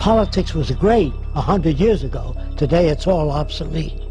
politics was great a hundred years ago. today it's all obsolete.